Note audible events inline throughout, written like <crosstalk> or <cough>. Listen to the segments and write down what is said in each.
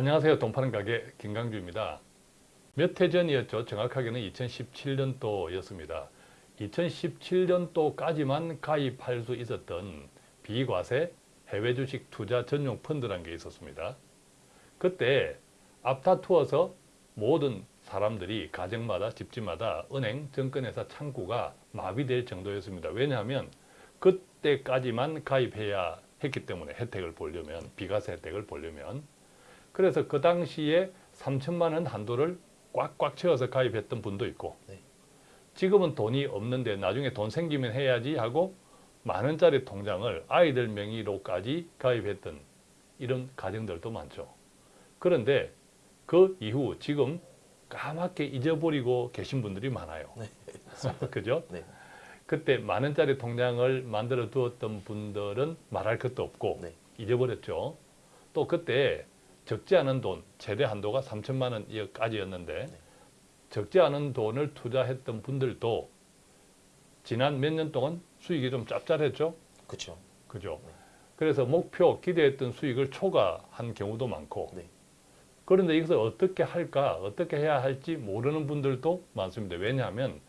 안녕하세요. 돈파는 가게 김강주입니다. 몇 해 전이었죠. 정확하게는 2017년도였습니다. 2017년도까지만 가입할 수 있었던 비과세 해외 주식 투자 전용 펀드라는 게 있었습니다. 그때 앞다투어서 모든 사람들이 가정마다 집집마다 은행, 증권회사 창구가 마비될 정도였습니다. 왜냐하면 그때까지만 가입해야 했기 때문에 혜택을 보려면 비과세 혜택을 보려면 그래서 그 당시에 3천만 원 한도를 꽉꽉 채워서 가입했던 분도 있고 네. 지금은 돈이 없는데 나중에 돈 생기면 해야지 하고 만 원짜리 통장을 아이들 명의로까지 가입했던 이런 가정들도 많죠. 그런데 그 이후 지금 까맣게 잊어버리고 계신 분들이 많아요. 네. <laughs> 그죠? 네. 그때 만 원짜리 통장을 만들어 두었던 분들은 말할 것도 없고 네. 잊어버렸죠. 또 그때 적지 않은 돈, 최대 한도가 3천만 원까지였는데 네. 적지 않은 돈을 투자했던 분들도 지난 몇 년 동안 수익이 좀 짭짤했죠. 그렇죠. 그죠? 네. 그래서 목표 기대했던 수익을 초과한 경우도 많고 네. 그런데 이것을 어떻게 할까 어떻게 해야 할지 모르는 분들도 많습니다. 왜냐하면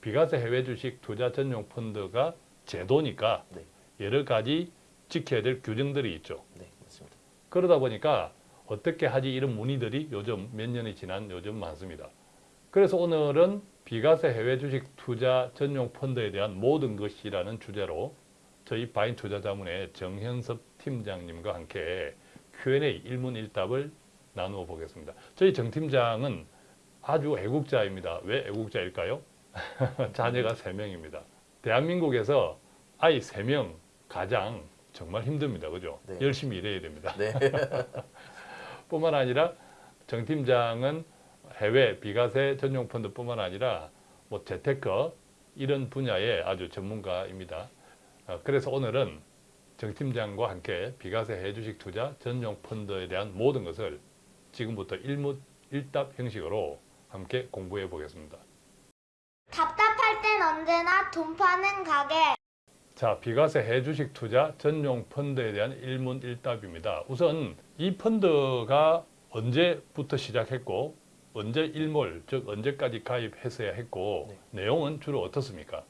비과세 해외 주식 투자 전용 펀드가 제도니까 네. 여러 가지 지켜야 될 규정들이 있죠. 네, 맞습니다. 그러다 보니까 어떻게 하지 이런 문의들이 요즘 몇 년이 지난 요즘 많습니다. 그래서 오늘은 비과세 해외 주식 투자 전용 펀드에 대한 모든 것이라는 주제로 저희 바인 투자자문의 정현섭 팀장님과 함께 Q&A 일문일답을 나누어 보겠습니다. 저희 정 팀장은 아주 애국자입니다. 왜 애국자일까요? <laughs> 자녀가 세명입니다 대한민국에서 아이 세명 가장 정말 힘듭니다. 그죠? 네. 열심히 일해야 됩니다. 네. <laughs> 뿐만 아니라 정 팀장은 해외 비과세 전용 펀드 뿐만 아니라 뭐 재테크 이런 분야의 아주 전문가입니다. 어, 그래서 오늘은 정 팀장과 함께 비과세 해주식 투자 전용 펀드에 대한 모든 것을 지금부터 일문일답 형식으로 함께 공부해 보겠습니다. 답답할 땐 언제나 돈 파는 가게. 자, 비과세 해주식 투자 전용 펀드에 대한 일문일답입니다. 우선 이 펀드가 언제부터 시작했고 언제 일몰, 즉 언제까지 가입했어야 했고 네. 내용은 주로 어떻습니까?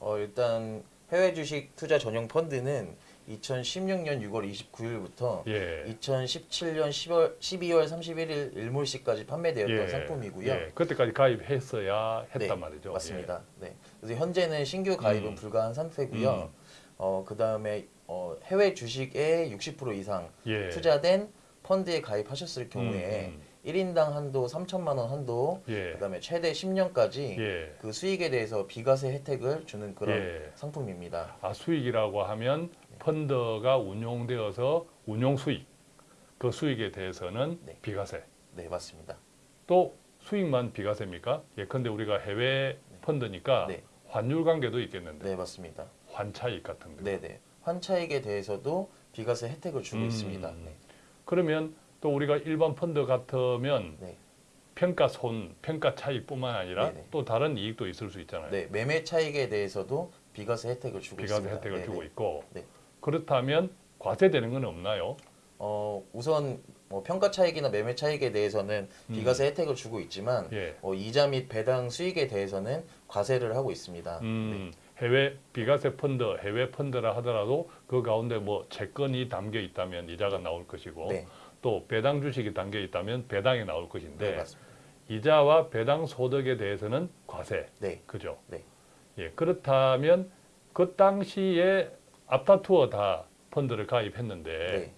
어, 일단 해외 주식 투자 전용 펀드는 2016년 6월 29일부터 예. 2017년 10월 12월 31일 일몰시까지 판매되었던 예. 상품이고요. 예. 그때까지 가입했어야 했단 네, 말이죠. 맞습니다. 네. 그래서 현재는 신규 가입은 음. 불가한 상태고요. 어, 그 다음에 어, 해외 주식의 60% 이상 예. 예. 투자된 펀드에 가입하셨을 경우에 음, 1인당 한도 3천만 원 한도 예. 그다음에 최대 10년까지 예. 그 수익에 대해서 비과세 혜택을 주는 그런 예. 상품입니다. 아, 수익이라고 하면 펀드가 운용되어서 운용 수익, 그 수익에 대해서는 네. 비과세. 네, 맞습니다. 또 수익만 비과세입니까? 예컨대 우리가 해외 펀드니까 네. 환율 관계도 있겠는데 네, 맞습니다. 환차익 같은 거. 네, 네. 환차익에 대해서도 비과세 혜택을 주고 음. 있습니다. 네. 그러면 또 우리가 일반 펀드 같으면 네. 평가 손, 평가 차익뿐만 아니라 네네. 또 다른 이익도 있을 수 있잖아요. 네, 매매 차익에 대해서도 비과세 혜택을 주고 비과세 있습니다. 혜택을 네, 주고 네. 있고 네. 그렇다면 과세되는 건 없나요? 어, 우선 뭐 평가 차익이나 매매 차익에 대해서는 비과세 혜택을 주고 있지만 음. 예. 어, 이자 및 배당 수익에 대해서는 과세를 하고 있습니다. 음, 해외 비과세 펀드, 해외 펀드라 하더라도 그 가운데 뭐 채권이 담겨 있다면 이자가 나올 것이고 네, 또 배당 주식이 담겨 있다면 배당이 나올 네, 것인데 맞습니다. 이자와 배당 소득에 대해서는 과세, 네, 그죠? 네. 예, 그렇다면 그 당시에 앞다투어 다 펀드를 가입했는데 네,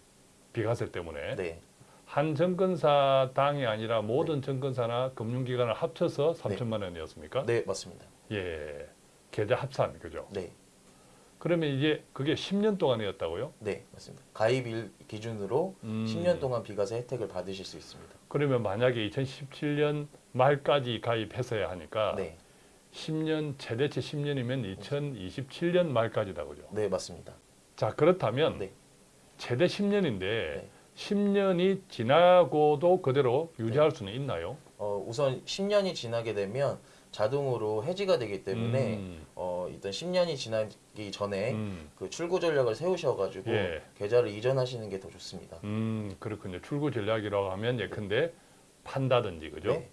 비과세 때문에 네, 한 증권사 당이 아니라 모든 증권사나 금융기관을 합쳐서 네. 3천만 원이었습니까? 네, 맞습니다. 예, 계좌 합산 그죠? 네, 그러면 이제 그게 10년 동안이었다고요? 네, 맞습니다. 가입일 기준으로 음. 10년 동안 비과세 혜택을 받으실 수 있습니다. 그러면 만약에 2017년 말까지 가입했어야 하니까 네, 10년 최대치 10년이면 2027년 말까지다 그죠? 네, 맞습니다. 자 그렇다면 네. 최대 10년인데 네. 10년이 지나고도 그대로 유지할 수는 있나요? 어, 우선 10년이 지나게 되면 자동으로 해지가 되기 때문에 음. 어, 일단 10년이 지나기 전에 음. 그 출고 전략을 세우셔가지고 예. 계좌를 이전하시는 게 더 좋습니다. 음, 그렇군요. 출구 전략이라고 하면 예컨대 판다든지 그죠? 네,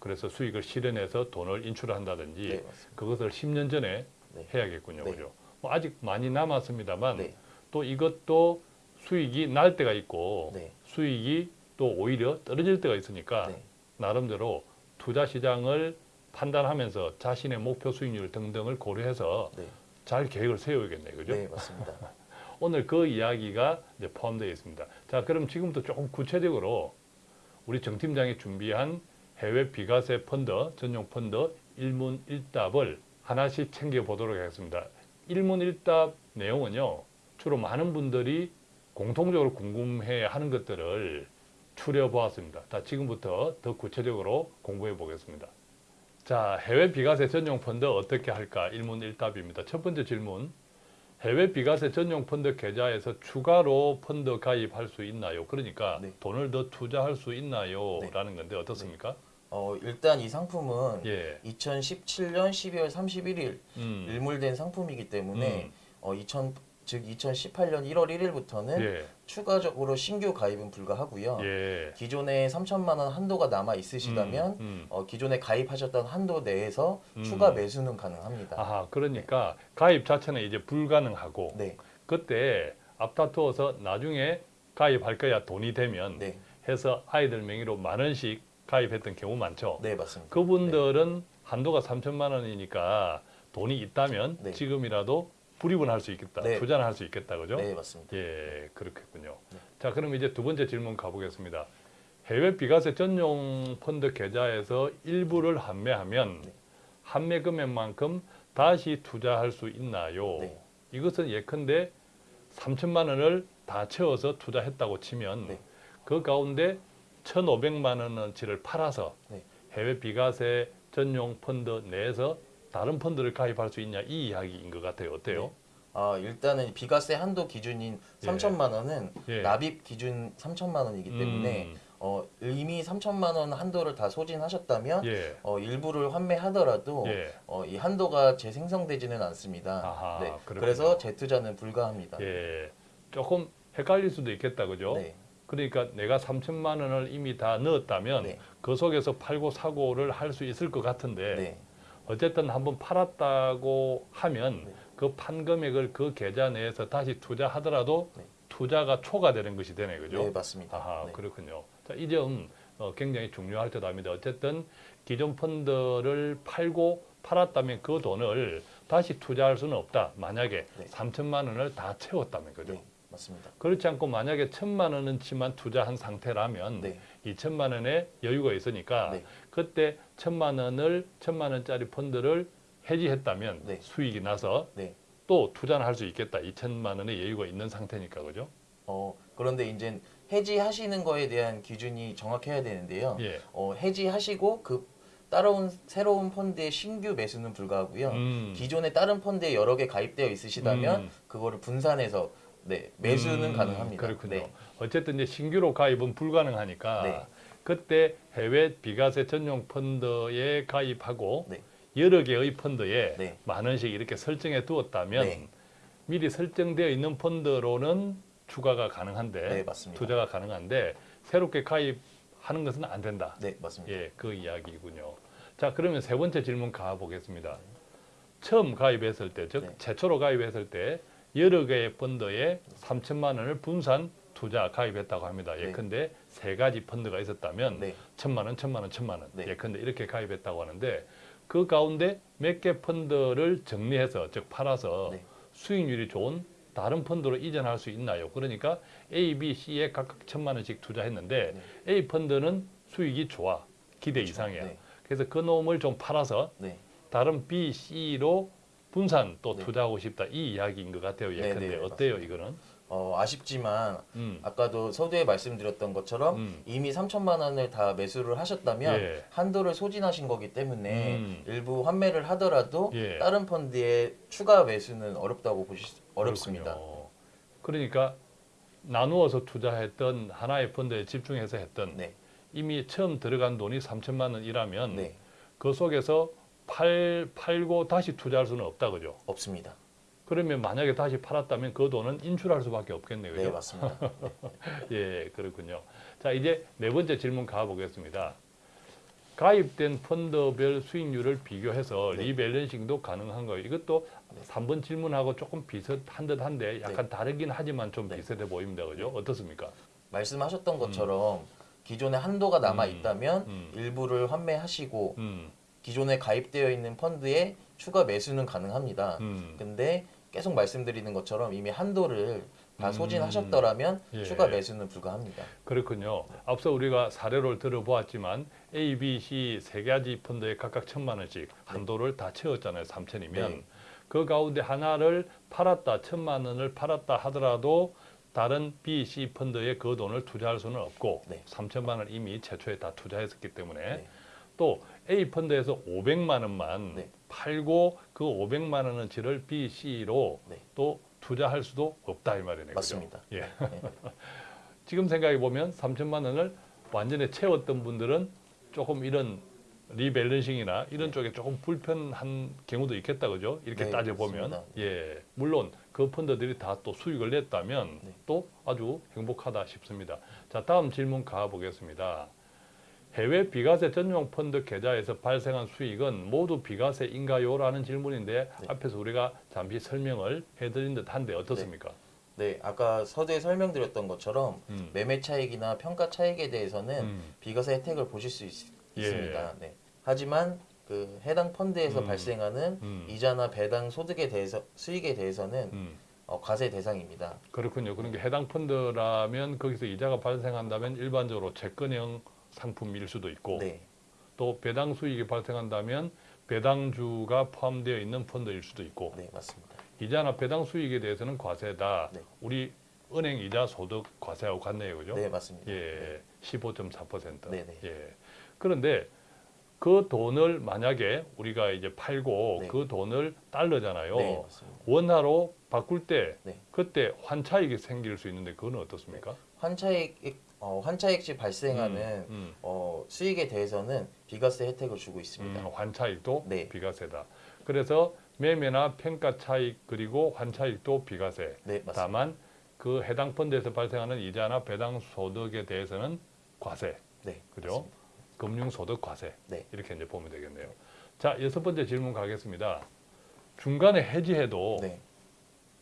그래서 수익을 실현해서 돈을 인출한다든지 네. 그것을 10년 전에 네. 해야겠군요. 네. 그죠? 뭐 아직 많이 남았습니다만 네, 또 이것도 수익이 날 때가 있고 네, 수익이 또 오히려 떨어질 때가 있으니까 네, 나름대로 투자 시장을 판단하면서 자신의 목표 수익률 등등을 고려해서 네, 잘 계획을 세워야겠네요. 그죠? 네, 맞습니다. <laughs> 오늘 그 이야기가 이제 포함되어 있습니다. 자, 그럼 지금부터 조금 구체적으로 우리 정 팀장이 준비한 해외 비과세 펀드, 전용 펀드 일문일답을 하나씩 챙겨 보도록 하겠습니다. 일문일답 내용은요, 주로 많은 분들이 공통적으로 궁금해 하는 것들을 추려 보았습니다. 자, 지금부터 더 구체적으로 공부해 보겠습니다. 자, 해외 비과세 전용 펀드 어떻게 할까? 일문일답입니다. 첫 번째 질문. 해외 비과세 전용 펀드 계좌에서 추가로 펀드 가입할 수 있나요? 그러니까 네. 돈을 더 투자할 수 있나요? 네. 라는 건데 어떻습니까? 어, 일단 이 상품은 예. 2017년 12월 31일 음. 일몰된 상품이기 때문에 음. 어, 2000, 즉 2018년 1월 1일부터는 예. 추가적으로 신규 가입은 불가하고요. 예. 기존에 3천만 원 한도가 남아 있으시다면 음, 음. 어, 기존에 가입하셨던 한도 내에서 음. 추가 매수는 가능합니다. 아하, 그러니까 가입 자체는 이제 불가능하고 네, 그때 앞다투어서 나중에 가입할 거야 돈이 되면 네, 해서 아이들 명의로 만 원씩 가입했던 경우 많죠. 네 맞습니다. 그분들은 한도가 3천만 원이니까 돈이 있다면 네. 지금이라도 불입은 할수 있겠다. 네. 투자는 할수 있겠다. 그죠? 네 맞습니다. 예, 그렇겠군요. 네. 자, 그럼 이제 두 번째 질문 가보겠습니다. 해외 비과세 전용 펀드 계좌에서 일부를 환매하면 네. 환매 금액만큼 다시 투자할 수 있나요? 네. 이것은 예컨대 3천만 원을 다 채워서 투자했다고 치면 네. 그 가운데 1,500만 원어치를 팔아서 네. 해외 비과세 전용 펀드 내에서 다른 펀드를 가입할 수 있냐 이 이야기인 것 같아요. 어때요? 네. 아 일단은 비과세 한도 기준인 예. 3천만 원은 예. 납입 기준 3천만 원이기 때문에 음, 어, 이미 3천만 원 한도를 다 소진하셨다면 예. 어, 일부를 환매하더라도 예. 어, 이 한도가 재생성되지는 않습니다. 아하, 네. 그래서 재투자는 불가합니다. 예. 조금 헷갈릴 수도 있겠다. 그죠? 네, 그러니까 내가 3천만 원을 이미 다 넣었다면 네, 그 속에서 팔고 사고를 할 수 있을 것 같은데 네, 어쨌든 한번 팔았다고 하면 네. 그 판 금액을 그 계좌 내에서 다시 투자하더라도 네. 투자가 초과되는 것이 되네. 그죠? 네, 맞습니다. 아하, 네. 그렇군요. 자, 이점 어, 굉장히 중요할 듯 합니다. 어쨌든 기존 펀드를 팔고 팔았다면 그 돈을 다시 투자할 수는 없다. 만약에 네. 3천만 원을 다 채웠다면 그죠? 네, 맞습니다. 그렇지 않고 만약에 천만 원어치만 투자한 상태라면 네, 이 천만 원의 여유가 있으니까 네. 그때 천만 원을 천만 원짜리 펀드를 해지했다면 네. 수익이 나서 네. 또 투자는 할수 있겠다. 이 천만 원의 여유가 있는 상태니까 그죠? 어, 그런데 이제 해지하시는 거에 대한 기준이 정확해야 되는데요. 예. 어, 해지하시고 그 따라온 새로운 펀드의 신규 매수는 불가하고요. 음. 기존에 다른 펀드에 여러 개 가입되어 있으시다면 음. 그거를 분산해서 네, 매수는 음, 가능합니다. 그렇군요. 네. 어쨌든 이제 신규로 가입은 불가능하니까 네. 그때 해외 비과세 전용 펀드에 가입하고 네. 여러 개의 펀드에 네. 만 원씩 이렇게 설정해 두었다면 네. 미리 설정되어 있는 펀드로는 추가가 가능한데 네, 맞습니다. 투자가 가능한데 새롭게 가입하는 것은 안 된다. 네, 맞습니다. 예, 그 이야기군요. 자, 그러면 세 번째 질문 가보겠습니다. 처음 가입했을 때, 즉 네. 최초로 가입했을 때 여러 개의 펀드에 3천만 원을 분산 투자 가입했다고 합니다. 네. 예컨대 세 가지 펀드가 있었다면 네. 천만 원, 천만 원, 천만 원. 네. 예컨대 이렇게 가입했다고 하는데 그 가운데 몇 개 펀드를 정리해서 즉 팔아서 네. 수익률이 좋은 다른 펀드로 이전할 수 있나요? 그러니까 A, B, C에 각각 천만 원씩 투자했는데 네. A 펀드는 수익이 좋아 기대 이상이야. 네. 그래서 그 놈을 좀 팔아서 네. 다른 B, C로 분산 또 네. 투자하고 싶다 이 이야기인 것 같아요. 네, 예컨대 네, 어때요 맞습니다. 이거는? 어, 아쉽지만 음. 아까도 서두에 말씀드렸던 것처럼 음. 이미 3천만 원을 다 매수를 하셨다면 예. 한도를 소진하신 거기 때문에 음. 일부 환매를 하더라도 예. 다른 펀드에 추가 매수는 어렵다고 보시 어렵습니다. 그렇군요. 그러니까 나누어서 투자했던 하나의 펀드에 집중해서 했던 네, 이미 처음 들어간 돈이 3천만 원이라면 네, 그 속에서 팔, 팔고 다시 투자할 수는 없다 그죠? 없습니다. 그러면 만약에 다시 팔았다면 그 돈은 인출할 수밖에 없겠네요. 네, 그죠? 맞습니다. <laughs> 예, 그렇군요. 자, 이제 네 번째 질문 가보겠습니다. 가입된 펀드별 수익률을 비교해서 네. 리밸런싱도 가능한가요? 이것도 네. 3번 질문하고 조금 비슷한 듯한데 약간 다르긴 하지만 좀 네. 비슷해 보입니다. 그죠? 어떻습니까? 말씀하셨던 것처럼 기존에 한도가 남아 음. 있다면 음. 일부를 환매하시고 음, 기존에 가입되어 있는 펀드에 추가 매수는 가능합니다. 음. 근데 계속 말씀드리는 것처럼 이미 한도를 다 음. 소진하셨더라면 예. 추가 매수는 불가합니다. 그렇군요. 앞서 우리가 사례를 들어보았지만 A, B, C 세 가지 펀드에 각각 천만 원씩 한도를 다 채웠잖아요. 3천이면 네. 그 가운데 하나를 팔았다, 천만 원을 팔았다 하더라도 다른 B, C 펀드에 그 돈을 투자할 수는 없고 네. 3천만 원 이미 최초에 다 투자했었기 때문에 네. 또 A 펀드에서 500만 원만 네. 팔고 그 500만 원어치를 B, C로 네. 또 투자할 수도 없다 이 말이네요. 맞습니다. 예. 네. <laughs> 지금 생각해 보면 3천만 원을 완전히 채웠던 분들은 조금 이런 리밸런싱이나 이런 네. 쪽에 조금 불편한 경우도 있겠다 그죠? 이렇게 네, 따져 보면 맞습니다. 예 물론 그 펀드들이 다 또 수익을 냈다면 네. 또 아주 행복하다 싶습니다. 자 다음 질문 가보겠습니다. 해외 비과세 전용 펀드 계좌에서 발생한 수익은 모두 비과세인가요?라는 질문인데 네. 앞에서 우리가 잠시 설명을 해드린 듯한데 어떻습니까? 네, 아까 서두에 설명드렸던 것처럼 음. 매매 차익이나 평가 차익에 대해서는 음. 비과세 혜택을 보실 수 있, 예. 습니다 네. 하지만 그 해당 펀드에서 음. 발생하는 음. 이자나 배당 소득에 대해서 수익에 대해서는 음. 어, 과세 대상입니다. 그렇군요. 그런 게 해당 펀드라면 거기서 이자가 발생한다면 일반적으로 채권형 상품일 수도 있고 네, 또 배당 수익이 발생한다면 배당주가 포함되어 있는 펀드일 수도 있고 네 맞습니다. 이자나 배당 수익에 대해서는 과세다. 네. 우리 은행 이자 소득 과세하고 같네요. 그죠? 네 맞습니다. 예. 15.4%. 네 네. 예. 그런데 그 돈을 만약에 우리가 이제 팔고 네. 그 돈을 달러잖아요. 네 맞습니다. 원화로 바꿀 때 네. 그때 환차익이 생길 수 있는데 그건 어떻습니까? 환차익 어, 환차익 시 발생하는 음, 음. 어, 수익에 대해서는 비과세 혜택을 주고 있습니다. 음, 환차익도 네. 비과세다. 그래서 매매나 평가 차익 그리고 환차익도 비과세. 네. 다만 그 해당 펀드에서 발생하는 이자나 배당 소득에 대해서는 과세. 네 그죠? 금융 소득 과세. 네. 이렇게 이제 보면 되겠네요. 자, 여섯 번째 질문 가겠습니다. 중간에 해지해도 네.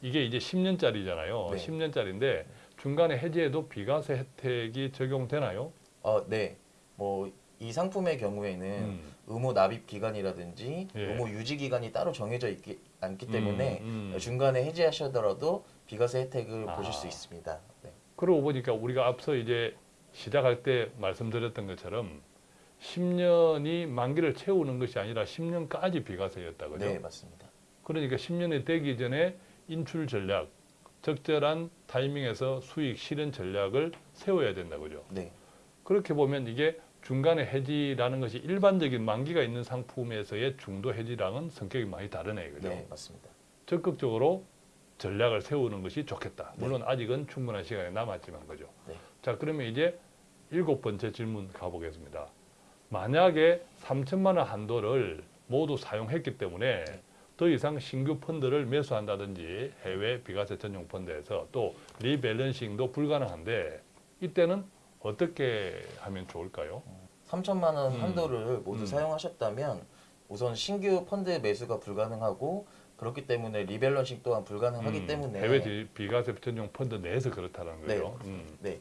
이게 이제 10년짜리잖아요. 네. 10년짜리인데 중간에 해지해도 비과세 혜택이 적용되나요? 어, 네. 뭐 이 상품의 경우에는 음. 의무 납입 기간이라든지 예. 의무 유지 기간이 따로 정해져 있기 않기 때문에 음, 음. 중간에 해지하시더라도 비과세 혜택을 아. 보실 수 있습니다. 네. 그러고 보니까 우리가 앞서 이제 시작할 때 말씀드렸던 것처럼 10년이 만기를 채우는 것이 아니라 10년까지 비과세였다 그죠? 네, 맞습니다. 그러니까 10년이 되기 전에 인출 전략, 적절한 타이밍에서 수익 실현 전략을 세워야 된다 그죠? 네. 그렇게 보면 이게 중간에 해지라는 것이 일반적인 만기가 있는 상품에서의 중도 해지랑은 성격이 많이 다르네요. 그죠? 네, 맞습니다. 적극적으로 전략을 세우는 것이 좋겠다. 네. 물론 아직은 충분한 시간이 남았지만 그죠. 네. 자 그러면 이제 일곱 번째 질문 가보겠습니다. 만약에 3천만 원 한도를 모두 사용했기 때문에 네. 더 이상 신규 펀드를 매수한다든지 해외 비과세 전용 펀드에서 또 리밸런싱도 불가능한데 이때는 어떻게 하면 좋을까요? 3천만 원 음. 한도를 모두 음. 사용하셨다면 우선 신규 펀드 매수가 불가능하고 그렇기 때문에 리밸런싱 또한 불가능하기 음, 때문에 해외 비- 비과세 전용 펀드 내에서 그렇다는 네. 거죠. 음, 네.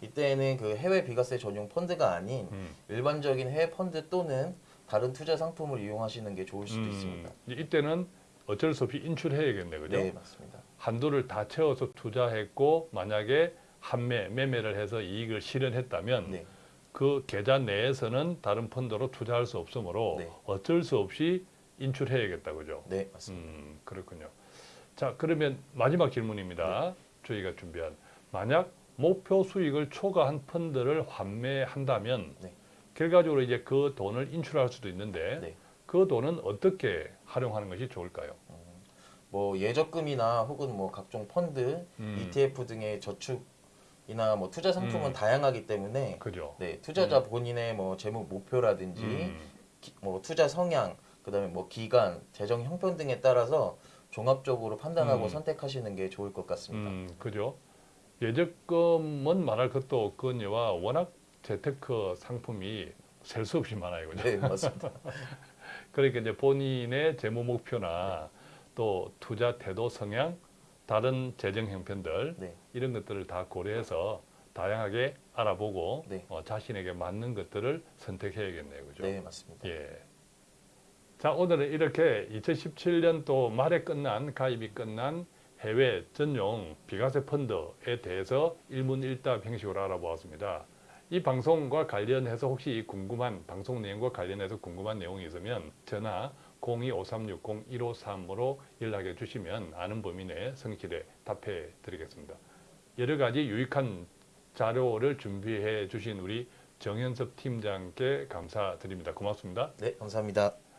이때는 그 해외 비과세 전용 펀드가 아닌 음. 일반적인 해외 펀드 또는 다른 투자 상품을 이용하시는 게 좋을 수도 음, 있습니다. 이때는 어쩔 수 없이 인출해야겠네, 그죠? 네, 맞습니다. 한도를 다 채워서 투자했고 만약에 한매 매매를 해서 이익을 실현했다면 네. 그 계좌 내에서는 다른 펀드로 투자할 수 없으므로 네. 어쩔 수 없이 인출해야겠다, 그죠? 네, 맞습니다. 음, 그렇군요. 자, 그러면 마지막 질문입니다. 저희가 준비한 만약 목표 수익을 초과한 펀드를 환매한다면 네. 결과적으로 이제 그 돈을 인출할 수도 있는데 네. 그 돈은 어떻게 활용하는 것이 좋을까요? 뭐 예적금이나 혹은 뭐 각종 펀드, 음. ETF 등의 저축이나 뭐 투자 상품은 음. 다양하기 때문에 그죠? 네, 투자자 본인의 뭐 재무 목표라든지 음, 기- 뭐 투자 성향 그다음에 뭐 기간, 재정 형편 등에 따라서 종합적으로 판단하고 음. 선택하시는 게 좋을 것 같습니다. 음, 그죠. 예적금은 말할 것도 없거니와 워낙 재테크 상품이 셀 수 없이 많아요. 그죠? 네, 맞습니다. <laughs> 그러니까 이제 본인의 재무 목표나 또 투자 태도 성향, 다른 재정 형편들 네. 이런 것들을 다 고려해서 다양하게 알아보고 네. 어, 자신에게 맞는 것들을 선택해야겠네요. 그죠? 네, 맞습니다. 예. 자, 오늘은 이렇게 2017년도 말에 끝난 가입이 끝난 해외 전용 비과세 펀드에 대해서 일문일답 형식으로 알아보았습니다. 이 방송과 관련해서 혹시 궁금한 방송 내용과 관련해서 궁금한 내용이 있으면 전화 02-5360-153으로 연락해 주시면 아는 범위 내에 성실히 답해 드리겠습니다. 여러 가지 유익한 자료를 준비해 주신 우리 정현섭 팀장께 감사드립니다. 고맙습니다. 네, 감사합니다.